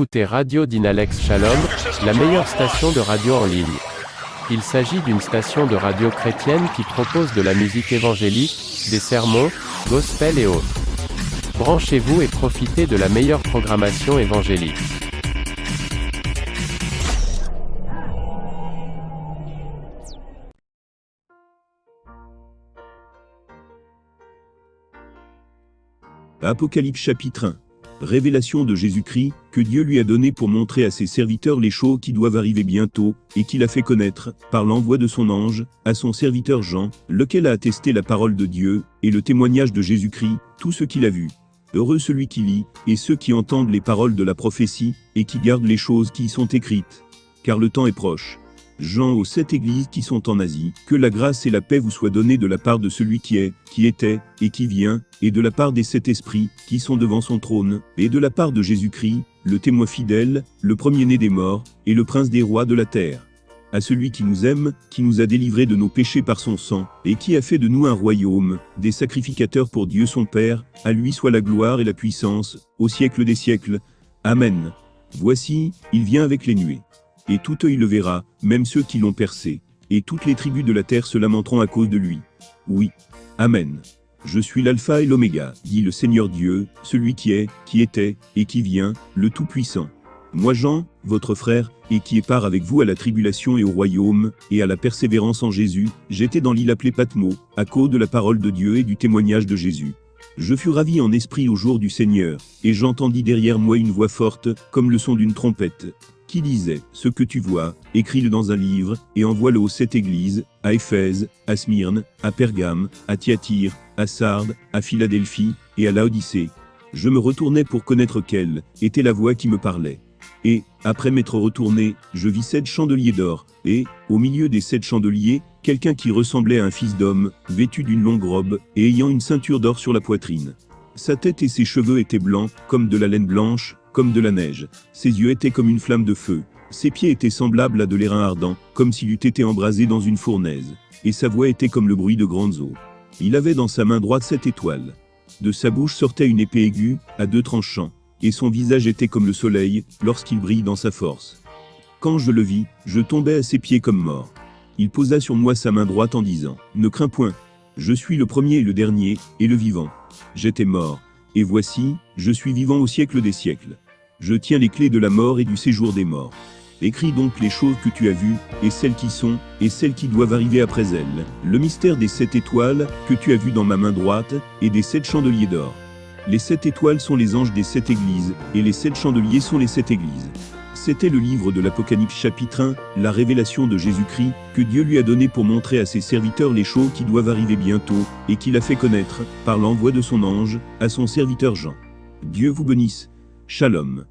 écoutez Radio Dynalex Shalom, la meilleure station de radio en ligne. Il s'agit d'une station de radio chrétienne qui propose de la musique évangélique, des sermons, gospel et autres. Branchez-vous et profitez de la meilleure programmation évangélique. Apocalypse chapitre 1. Révélation de Jésus-Christ, que Dieu lui a donné pour montrer à ses serviteurs les choses qui doivent arriver bientôt, et qu'il a fait connaître, par l'envoi de son ange, à son serviteur Jean, lequel a attesté la parole de Dieu, et le témoignage de Jésus-Christ, tout ce qu'il a vu. Heureux celui qui lit, et ceux qui entendent les paroles de la prophétie, et qui gardent les choses qui y sont écrites. Car le temps est proche. Jean aux sept églises qui sont en Asie, que la grâce et la paix vous soient données de la part de celui qui est, qui était, et qui vient, et de la part des sept esprits, qui sont devant son trône, et de la part de Jésus-Christ, le témoin fidèle, le premier-né des morts, et le prince des rois de la terre. À celui qui nous aime, qui nous a délivrés de nos péchés par son sang, et qui a fait de nous un royaume, des sacrificateurs pour Dieu son Père, à lui soit la gloire et la puissance, au siècle des siècles. Amen. Voici, il vient avec les nuées et tout œil le verra, même ceux qui l'ont percé, et toutes les tribus de la terre se lamenteront à cause de lui. Oui. Amen. Je suis l'alpha et l'oméga, dit le Seigneur Dieu, celui qui est, qui était, et qui vient, le Tout-Puissant. Moi Jean, votre frère, et qui est part avec vous à la tribulation et au royaume, et à la persévérance en Jésus, j'étais dans l'île appelée Patmo, à cause de la parole de Dieu et du témoignage de Jésus. Je fus ravi en esprit au jour du Seigneur, et j'entendis derrière moi une voix forte, comme le son d'une trompette, qui disait Ce que tu vois, écris-le dans un livre, et envoie-le aux sept églises, à Éphèse, à Smyrne, à Pergame, à Thyatire, à Sardes, à Philadelphie, et à Laodicée. Je me retournai pour connaître quelle était la voix qui me parlait. Et, après m'être retourné, je vis sept chandeliers d'or, et, au milieu des sept chandeliers, quelqu'un qui ressemblait à un fils d'homme, vêtu d'une longue robe, et ayant une ceinture d'or sur la poitrine. Sa tête et ses cheveux étaient blancs, comme de la laine blanche, de la neige. Ses yeux étaient comme une flamme de feu. Ses pieds étaient semblables à de l'airain ardent, comme s'il eût été embrasé dans une fournaise. Et sa voix était comme le bruit de grandes eaux. Il avait dans sa main droite sept étoiles. De sa bouche sortait une épée aiguë, à deux tranchants. Et son visage était comme le soleil, lorsqu'il brille dans sa force. Quand je le vis, je tombai à ses pieds comme mort. Il posa sur moi sa main droite en disant, Ne crains point. Je suis le premier et le dernier, et le vivant. J'étais mort, et voici, je suis vivant au siècle des siècles. Je tiens les clés de la mort et du séjour des morts. Écris donc les choses que tu as vues, et celles qui sont, et celles qui doivent arriver après elles. Le mystère des sept étoiles, que tu as vu dans ma main droite, et des sept chandeliers d'or. Les sept étoiles sont les anges des sept églises, et les sept chandeliers sont les sept églises. C'était le livre de l'Apocalypse chapitre 1, la révélation de Jésus-Christ, que Dieu lui a donné pour montrer à ses serviteurs les choses qui doivent arriver bientôt, et qu'il a fait connaître, par l'envoi de son ange, à son serviteur Jean. Dieu vous bénisse. Shalom.